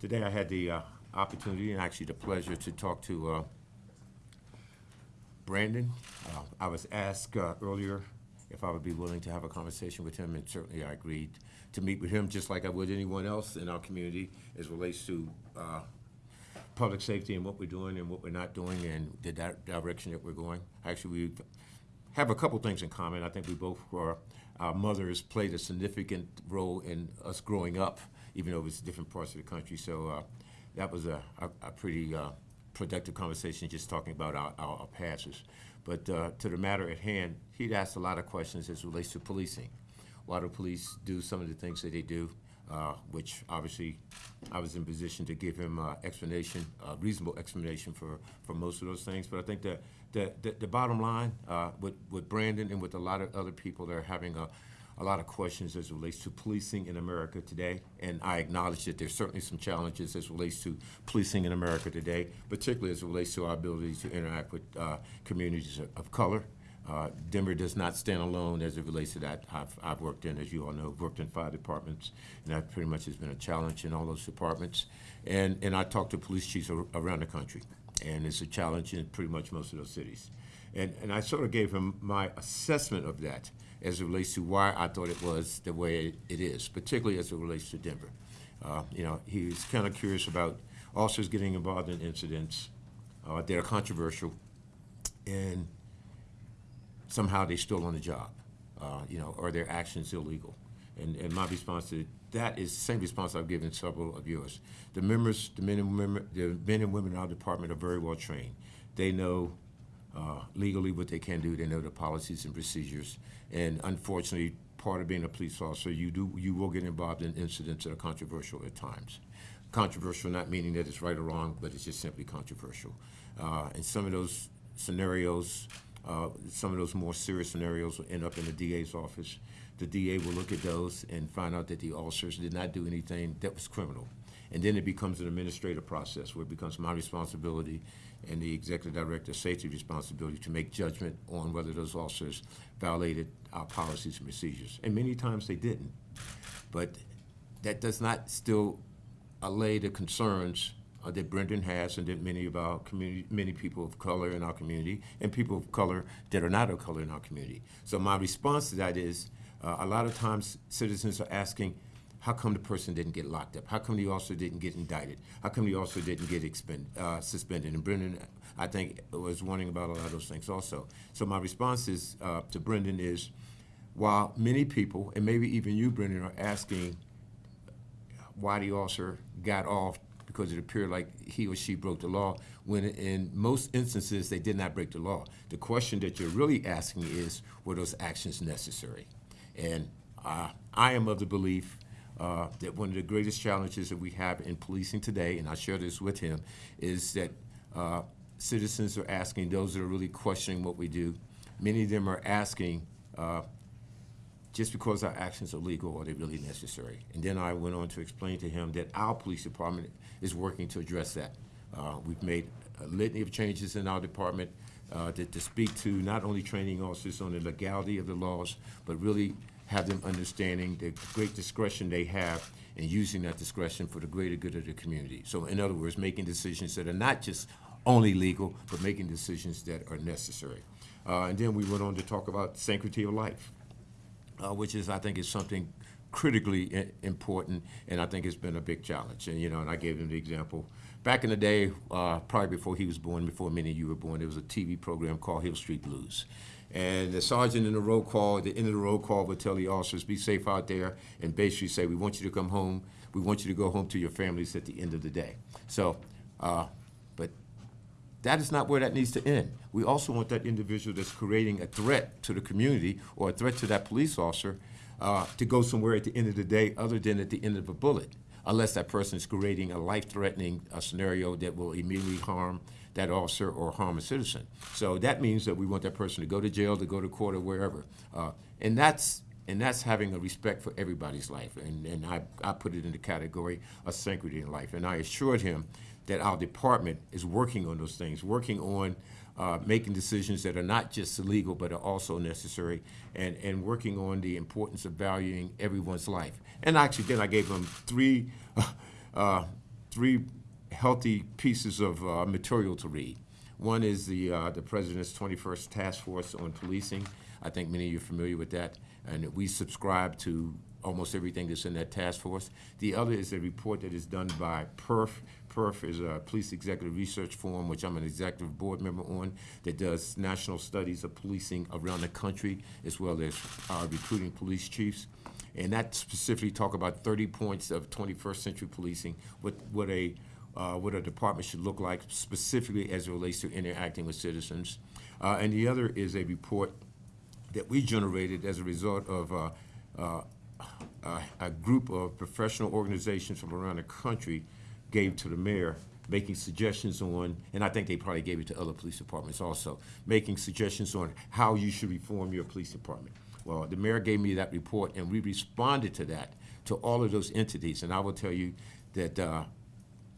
Today I had the uh, opportunity and actually the pleasure to talk to uh, Brandon. Uh, I was asked uh, earlier if I would be willing to have a conversation with him, and certainly I agreed to meet with him, just like I would anyone else in our community as relates to uh, public safety and what we're doing and what we're not doing and the di- direction that we're going. Actually, we have a couple things in common. I think we both were, our mothers played a significant role in us growing up, even though it was different parts of the country. So uh, that was a, a, a pretty uh, productive conversation, just talking about our, our, our passes. But uh, to the matter at hand, he'd asked a lot of questions as relates to policing. Why do police do some of the things that they do? uh, which obviously I was in position to give him uh, explanation, uh, reasonable explanation for, for most of those things. But I think that the, the, the bottom line uh, with, with Brandon and with a lot of other people that are having a, a lot of questions as it relates to policing in America today. And I acknowledge that there's certainly some challenges as relates to policing in America today, particularly as it relates to our ability to interact with uh, communities of, color. Uh, Denver does not stand alone as it relates to that. I've, I've worked in, as you all know, worked in five departments, and that pretty much has been a challenge in all those departments. And, and I talk to police chiefs ar- around the country, and it's a challenge in pretty much most of those cities. And, and I sort of gave him my assessment of that as it relates to why I thought it was the way it is, particularly as it relates to Denver. Uh, you know, he was kind of curious about officers getting involved in incidents uh, that are controversial, and somehow they're still on the job, uh, you know, or their actions illegal. And, and my response to that is the same response I've given several of yours. The members, the men and women, the men and women in our department are very well trained. They know uh, legally what they can do. They know the policies and procedures. And unfortunately, part of being a police officer, you do you will get involved in incidents that are controversial at times. Controversial, not meaning that it's right or wrong, but it's just simply controversial. Uh, and some of those scenarios uh, Some of those more serious scenarios will end up in the DA's office. The DA will look at those and find out that the officers did not do anything that was criminal. And then it becomes an administrative process where it becomes my responsibility and the executive director's safety responsibility to make judgment on whether those officers violated our policies and procedures. And many times they didn't. But that does not still allay the concerns uh, that Brendan has and that many of our community, many people of color in our community and people of color that are not of color in our community. So my response to that is, uh, a lot of times citizens are asking, how come the person didn't get locked up? How come the officer didn't get indicted? How come the officer didn't get expend, uh, suspended? And Brendan, I think, was wondering about a lot of those things also. So my response is, uh, to Brendan is, while many people, and maybe even you, Brendan, are asking why the officer got off because it appeared like he or she broke the law, when in most instances they did not break the law. The question that you're really asking is, were those actions necessary? And uh, I am of the belief uh, that one of the greatest challenges that we have in policing today, and I share this with him, is that uh, citizens are asking, those that are really questioning what we do, many of them are asking, uh, just because our actions are legal, are they really necessary? And then I went on to explain to him that our police department is working to address that. Uh, we've made a litany of changes in our department uh, to, to speak to not only training officers on the legality of the laws, but really have them understanding the great discretion they have and using that discretion for the greater good of the community. So in other words, making decisions that are not just only legal, but making decisions that are necessary. Uh, and then we went on to talk about sanctity of life uh, which is, I think, is something critically important, and I think it's been a big challenge. And, you know, and I gave him the example. Back in the day, uh, probably before he was born, before many of you were born, there was a TV program called Hill Street Blues. And the sergeant in the roll call, at the end of the roll call, would tell the officers, be safe out there, and basically say, we want you to come home. We want you to go home to your families at the end of the day. So, uh, but that is not where that needs to end. We also want that individual that's creating a threat to the community or a threat to that police officer uh, to go somewhere at the end of the day other than at the end of a bullet, unless that person is creating a life-threatening uh, scenario that will immediately harm that officer or harm a citizen. So that means that we want that person to go to jail, to go to court, or wherever. Uh, and that's and that's having a respect for everybody's life. And, and I, I put it in the category of sanctity in life. And I assured him that our department is working on those things, working on uh, making decisions that are not just legal but are also necessary, and, and working on the importance of valuing everyone's life. And actually, then I gave them three, uh, three healthy pieces of uh, material to read. One is the, uh, the President's 21st Task Force on Policing. I think many of you are familiar with that, and we subscribe to almost everything that's in that task force. The other is a report that is done by PERF. PERF is a Police Executive Research Forum, which I'm an executive board member on, that does national studies of policing around the country, as well as uh, recruiting police chiefs. And that specifically talk about 30 points of 21st century policing, what, what a, uh, what a department should look like specifically as it relates to interacting with citizens. Uh, and the other is a report that we generated as a result of a, group of professional organizations from around the country gave to the mayor, making suggestions on, and I think they probably gave it to other police departments also, making suggestions on how you should reform your police department. Well, the mayor gave me that report, and we responded to that, to all of those entities. And I will tell you that uh,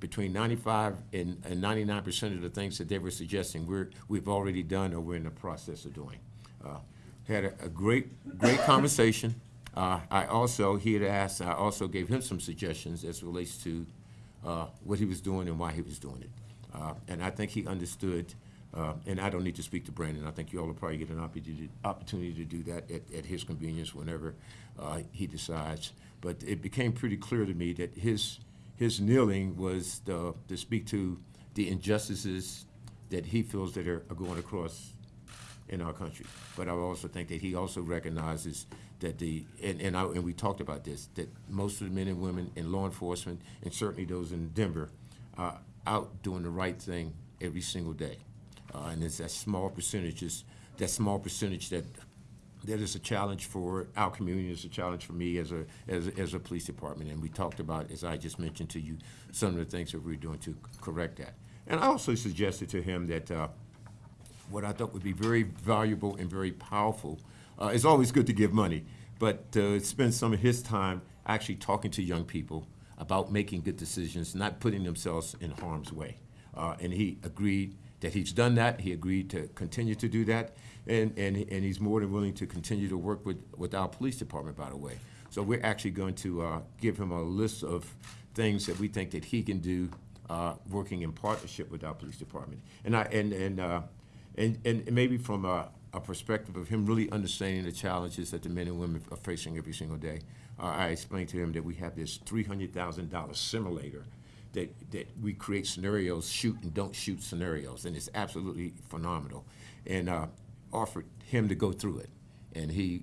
between 95 and and 99 percent of the things that they were suggesting, we're, we've already done or we're in the process of doing. Uh, Had a, a great, great conversation. Uh, I also, he had asked, I also gave him some suggestions as relates to uh, what he was doing and why he was doing it. Uh, And I think he understood, uh, and I don't need to speak to Brandon, I think you all will probably get an opportunity, to do that at, at his convenience whenever uh, he decides. But it became pretty clear to me that his, his kneeling was the- to speak to the injustices that he feels that are are going across in our country. But I also think that he also recognizes that the, and, and I, and we talked about this, that most of the men and women in law enforcement, and certainly those in Denver, are out doing the right thing every single day. Uh, and it's that small percentages, that small percentage that, that is a challenge for our community, it's a challenge for me as a, as, as a police department. And we talked about, as I just mentioned to you, some of the things that we're doing to correct that. And I also suggested to him that, uh, what I thought would be very valuable and very powerful. Uh, it's always good to give money, but uh, spend some of his time actually talking to young people about making good decisions, not putting themselves in harm's way. Uh, and he agreed that he's done that. He agreed to continue to do that, and and and he's more than willing to continue to work with with our police department. By the way, so we're actually going to uh, give him a list of things that we think that he can do, uh, working in partnership with our police department. And I and and. Uh, and, and maybe from a, a perspective of him really understanding the challenges that the men and women are facing every single day, uh, I explained to him that we have this $300,000 simulator that, that we create scenarios, shoot and don't shoot scenarios, and it's absolutely phenomenal. And uh, offered him to go through it, and he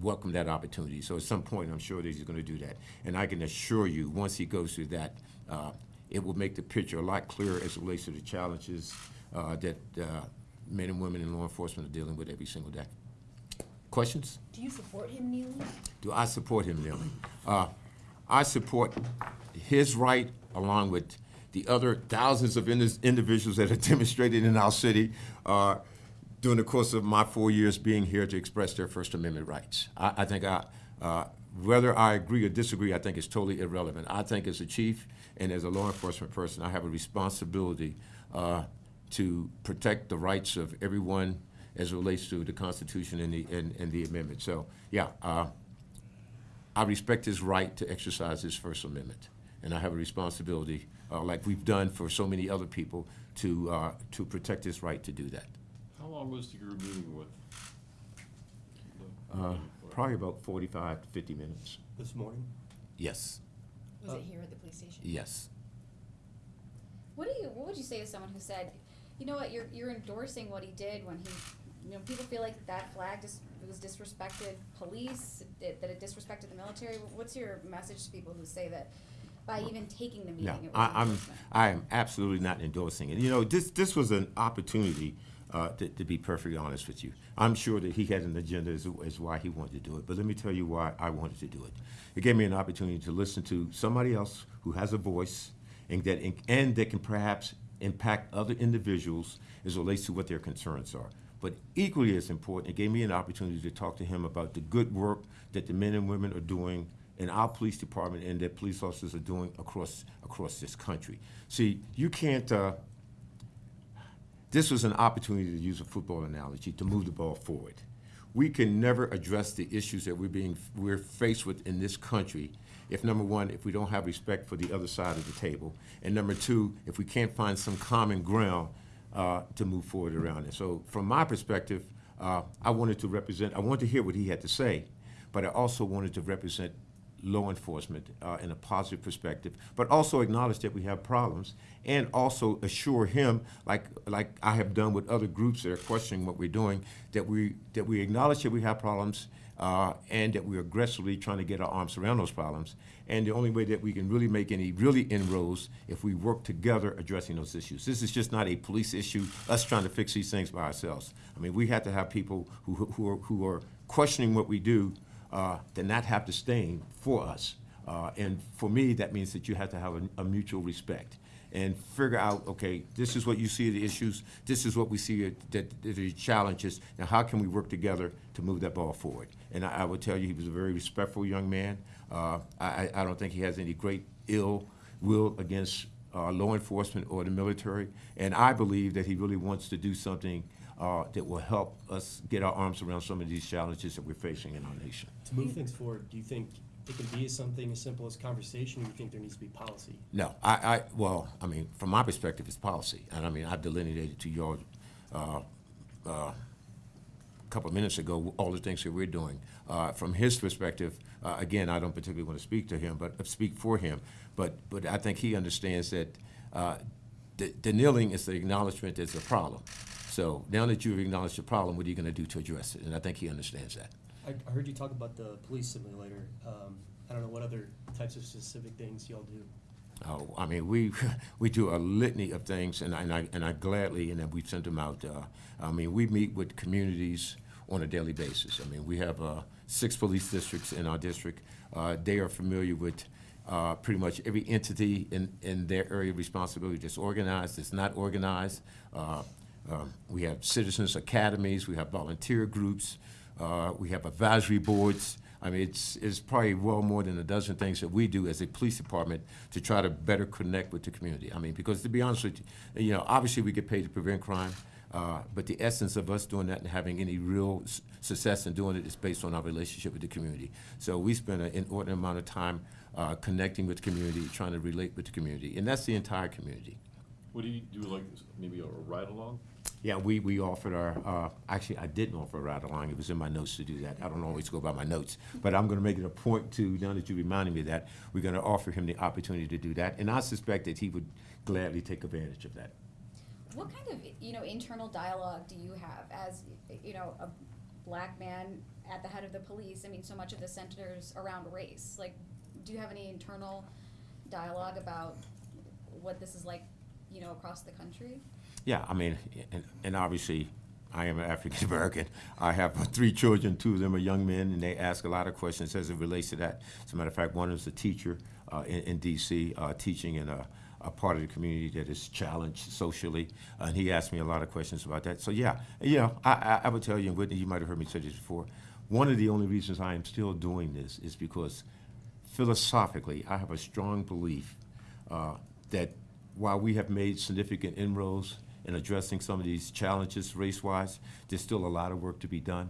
welcomed that opportunity. So at some point, I'm sure that he's going to do that. And I can assure you, once he goes through that, uh, it will make the picture a lot clearer as it relates to the challenges uh, that uh, men and women in law enforcement are dealing with every single day. Questions? Do you support him kneeling? Do I support him kneeling? Uh, I support his right along with the other thousands of indi- individuals that have demonstrated in our city uh, during the course of my four years being here to express their First Amendment rights. I, I think I, uh, whether I agree or disagree, I think it's totally irrelevant. I think as a chief and as a law enforcement person, I have a responsibility uh, to protect the rights of everyone as it relates to the Constitution and the, and, and the amendment. So, yeah, uh, I respect his right to exercise his First Amendment, and I have a responsibility, uh, like we've done for so many other people, to, uh, to protect his right to do that. How long was your meeting with? Uh, Probably about 45 to 50 minutes. This morning? Yes, Was it here at the police station? yes. What do you? What would you say to someone who said, you know what, you're you're endorsing what he did when he, you know, people feel like that flag just was disrespected police, it, that it disrespected the military. What's your message to people who say that by even taking the meeting, No, it was I, I'm, endorsement? I am absolutely not endorsing it. You know, this, this was an opportunity, uh, to, to be perfectly honest with you. I'm sure that he had an agenda as, as why he wanted to do it, but let me tell you why I wanted to do it. It gave me an opportunity to listen to somebody else who has a voice and that, and that can perhaps impact other individuals as relates to what their concerns are. But equally as important, it gave me an opportunity to talk to him about the good work that the men and women are doing in our police department and that police officers are doing across, across this country. See, you can't, uh, this was an opportunity to use a football analogy to move the ball forward. We can never address the issues that we're being, we're faced with in this country if number one, if we don't have respect for the other side of the table, and number two, if we can't find some common ground uh, to move forward around it. So from my perspective, uh, I wanted to represent, I wanted to hear what he had to say, but I also wanted to represent law enforcement uh, in a positive perspective, but also acknowledge that we have problems, and also assure him, like like I have done with other groups that are questioning what we're doing, that we that we acknowledge that we have problems, uh, and that we're aggressively trying to get our arms around those problems. And the only way that we can really make any really inroads if we work together addressing those issues. This is just not a police issue, us trying to fix these things by ourselves. I mean, we have to have people who who are, who are questioning what we do uh, to not have to stain for us. Uh, and for me, that means that you have to have a, a mutual respect and figure out, okay, this is what you see the issues, this is what we see that that the challenges. Now, how can we work together to move that ball forward? And I, I tell you, he was a very respectful young man. Uh, I, I I don't think he has any great ill will against uh, law enforcement or the military. And I believe that he really wants to do something uh, that will help us get our arms around some of these challenges that we're facing in our nation. To move things forward, do you think it can be something as simple as conversation, or you think there needs to be policy? No, I, I, well, I mean, from my perspective, it's policy. And I mean, I've delineated to you all, uh, uh, a couple of minutes ago, all the things that we're doing. Uh, from his perspective, uh, again, I don't particularly want to speak to him, but uh, speak for him. But, but I think he understands that, uh, the, the kneeling is the acknowledgement there's a problem. So now that you've acknowledged the problem, what are you going to do to address it? And I think he understands that. I, I heard you talk about the police simulator. Um, I don't know what other types of specific things y'all do. Oh, I mean, we, we do a litany of things, and I, and I, and I gladly, and we send them out. Uh, I mean, we meet with communities on a daily basis. I mean, we have uh, six police districts in our district. Uh, they are familiar with uh, pretty much every entity in, in their area of responsibility that's organized, that's not organized. Uh, um, we have citizens academies, we have volunteer groups, uh, we have advisory boards. I mean, it's, it's probably well more than a dozen things that we do as a police department to try to better connect with the community. I mean, because to be honest with you, you know, obviously we get paid to prevent crime, uh, but the essence of us doing that and having any real success in doing it is based on our relationship with the community. So we spend an inordinate amount of time uh, connecting with the community, trying to relate with the community, and that's the entire community. What do you do, like, maybe a ride-along? Yeah, we, we offered our, uh, actually, I didn't offer a ride along, it was in my notes to do that. I don't always go by my notes, but I'm gonna make it a point to, now that you reminded me of that, we're gonna offer him the opportunity to do that, and I suspect that he would gladly take advantage of that. What kind of, you know, internal dialogue do you have as, you know, a black man at the head of the police? I mean, so much of the centers around race. Like, do you have any internal dialogue about what this is like, you know, across the country? Yeah, I mean, and, and obviously, I am an African American. I have three children, two of them are young men, and they ask a lot of questions as it relates to that. As a matter of fact, one is a teacher uh, in, in D.C., uh, teaching in a, a part of the community that is challenged socially, and he asked me a lot of questions about that. So yeah, know, I, I, I would tell you, and Whitney, you might have heard me say this before. One of the only reasons I am still doing this is because philosophically, I have a strong belief uh, that while we have made significant inroads in addressing some of these challenges race-wise, there's still a lot of work to be done.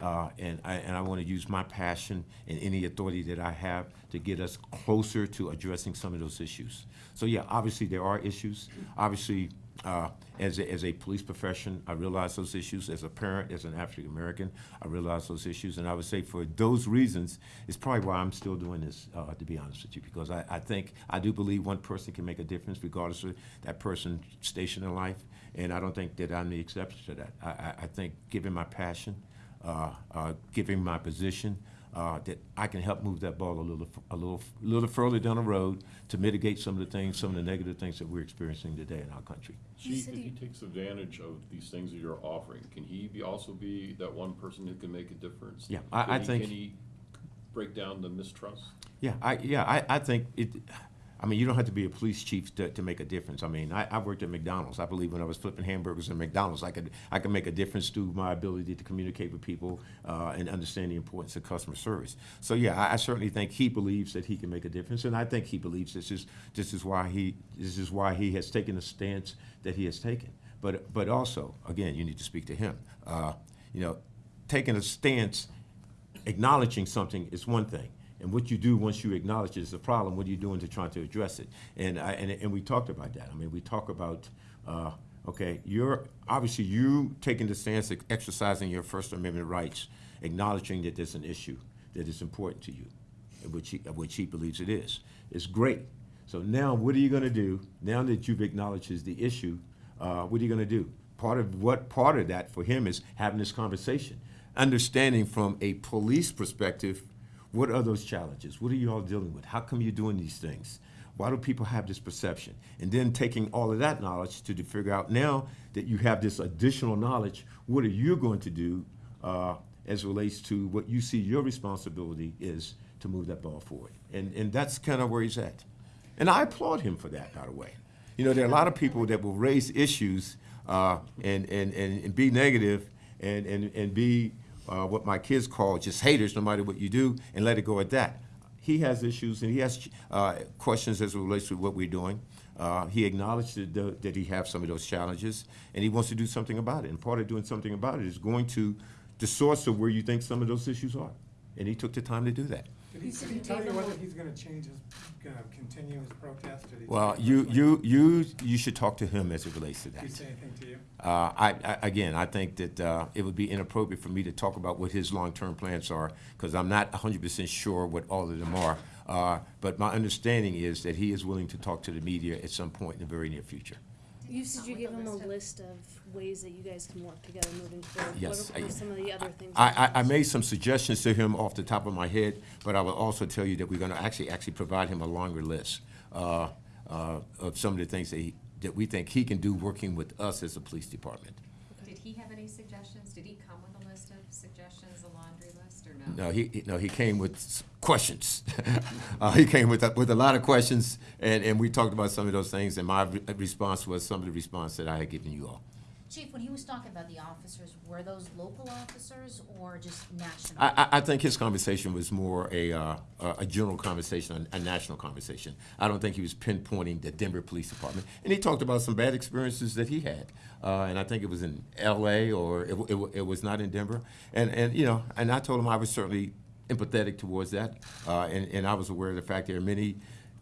Uh, and I, and I want to use my passion and any authority that I have to get us closer to addressing some of those issues. So yeah, obviously there are issues. Obviously, uh, as a, as a police profession, I realize those issues. As a parent, as an African American, I realize those issues. And I would say for those reasons, it's probably why I'm still doing this, uh, to be honest with you, because I, I think, I do believe one person can make a difference regardless of that person's station in life. And I don't think that I'm the exception to that. I, I, I think given my passion, uh, uh, given my position, uh, that I can help move that ball a little, f- a little, f- little further down the road to mitigate some of the things, some of the negative things that we're experiencing today in our country. Chief, if he takes advantage of these things that you're offering, can he be, also be that one person who can make a difference? Yeah, I- Can I he- think- Can he break down the mistrust? Yeah, I, yeah, I, I think it, I mean, you don't have to be a police chief to, to make a difference. I mean, I, I worked at McDonald's. I believe when I was flipping hamburgers at McDonald's, I could, I could make a difference through my ability to communicate with people, uh, and understand the importance of customer service. So, yeah, I, I certainly think he believes that he can make a difference, and I think he believes this is, this is why he, this is why he has taken the stance that he has taken. But, but also, again, you need to speak to him. Uh, you know, taking a stance acknowledging something is one thing. And what you do once you acknowledge it's a problem, what are you doing to try to address it? And I, and, and we talked about that. I mean, we talk about, uh, okay, you're, obviously you taking the stance, of exercising your First Amendment rights, acknowledging that there's an issue that is important to you, which he, which he believes it is. It's great. So now, what are you gonna do, now that you've acknowledged the issue, uh, what are you gonna do? Part of what, part of that for him is having this conversation, understanding from a police perspective, what are those challenges? What are you all dealing with? How come you're doing these things? Why do people have this perception? And then taking all of that knowledge to, to figure out now that you have this additional knowledge, what are you going to do uh, as relates to what you see your responsibility is to move that ball forward? And, and that's kind of where he's at. And I applaud him for that, by the way. You know, there are a lot of people that will raise issues uh, and, and, and, and be negative and, and, and be uh, what my kids call just haters, no matter what you do, and let it go at that. He has issues and he has uh, questions as it relates to what we're doing. Uh, he acknowledged that, that he has some of those challenges, and he wants to do something about it. And part of doing something about it is going to the source of where you think some of those issues are. And he took the time to do that. Did he, did he tell you whether he's gonna change his, gonna continue his protest? Did Well, you, you, you, you should talk to him as it relates to Did that. he say anything to you? Uh, I, I, again, I think that, uh, it would be inappropriate for me to talk about what his long-term plans are, because I'm not hundred percent sure what all of them are. Uh, but my understanding is that he is willing to talk to the media at some point in the very near future. You said you give them a list of ways that you guys can work together moving forward. Yes, What I- are some of the other things? I, I, I made some suggestions to him off the top of my head, but I will also tell you that we're gonna actually, actually provide him a longer list, uh, uh, of some of the things that he, that we think he can do working with us as a police department. Did he have any suggestions? Did he come with a list of suggestions, a laundry list, or no? No, he, he- no, he came with s- questions. Uh, he came with, a- with a lot of questions, and, and we talked about some of those things, and my re- response was some of the response that I had given you all. Chief, when he was talking about the officers, were those local officers or just national? I, I, think his conversation was more a, uh, a a general conversation, a national conversation. I don't think he was pinpointing the Denver Police Department. And he talked about some bad experiences that he had. Uh, and I think it was in L.A. or it, it, it was not in Denver. And, and, you know, and I told him I was certainly empathetic towards that. Uh, and, and I was aware of the fact there are many,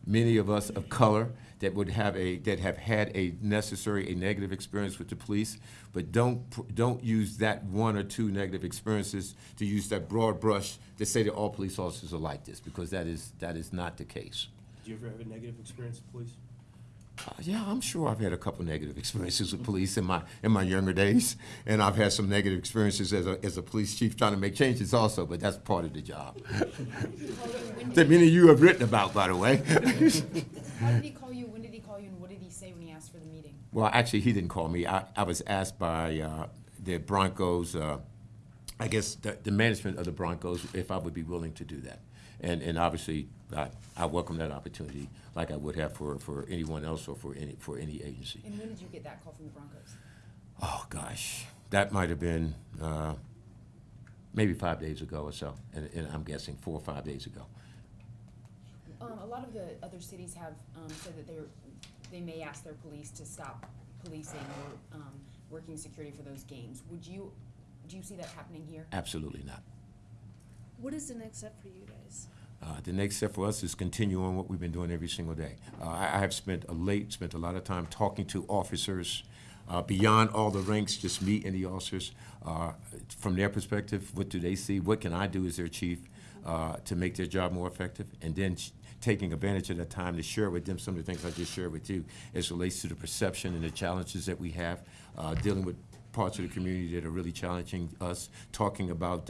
many of us of color that would have a, that have had a necessary, a negative experience with the police, but don't, don't use that one or two negative experiences to use that broad brush to say that all police officers are like this, because that is, that is not the case. Did you ever have a negative experience with police? Uh, Yeah, I'm sure I've had a couple negative experiences with police in my, in my younger days, and I've had some negative experiences as a, as a police chief trying to make changes also, but that's part of the job. That many of you have written about, by the way. How did he call you? When did he call you? And what did he say when he asked for the meeting? Well, actually, he didn't call me. I, I was asked by uh, the Broncos, uh, I guess, the, the management of the Broncos, if I would be willing to do that. And, and obviously, I, I welcome that opportunity, like I would have for, for anyone else or for any, for any agency. And when did you get that call from the Broncos? Oh, gosh, that might have been uh, maybe five days ago or so, and, and I'm guessing four or five days ago. Um, a lot of the other cities have, um, said that they're, they may ask their police to stop policing or, um, working security for those games. Would you, do you see that happening here? Absolutely not. What is the next step for you guys? Uh, the next step for us is continue on what we've been doing every single day. Uh, I, I have spent a late, spent a lot of time talking to officers uh, beyond all the ranks, just me and the officers. Uh, from their perspective, what do they see? What can I do as their chief uh, to make their job more effective? And then taking advantage of that time to share with them some of the things I just shared with you as relates to the perception and the challenges that we have uh, dealing with parts of the community that are really challenging us, talking about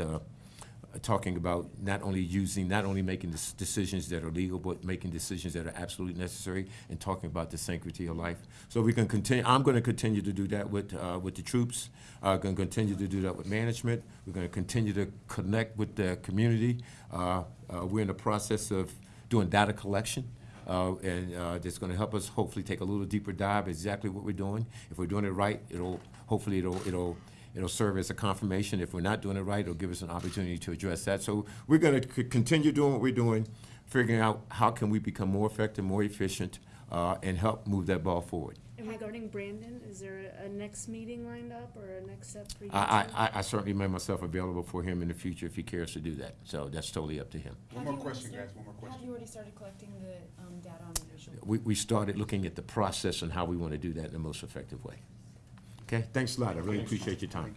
talking about not only using, not only making dec- decisions that are legal, but making decisions that are absolutely necessary, and talking about the sanctity of life. So we can continue, I'm gonna continue to do that with, uh, with the troops, uh, gonna continue to do that with management, we're gonna continue to connect with the community. Uh, uh, we're in the process of doing data collection, uh, and uh, that's going to help us hopefully take a little deeper dive exactly what we're doing. If we're doing it right, it'll hopefully it'll it'll it'll serve as a confirmation. If we're not doing it right, it'll give us an opportunity to address that. So we're going to continue doing what we're doing, figuring out how can we become more effective, more efficient, uh, and help move that ball forward. And regarding Brandon, is there a, a next meeting lined up or a next step for you? I. I, I- I certainly make myself available for him in the future if he cares to do that, so that's totally up to him. One Have more question, guys, one more question. Have you already started collecting the, um, data on racial? We, we started looking at the process and how we want to do that in the most effective way. Okay, thanks a lot. I really appreciate your time.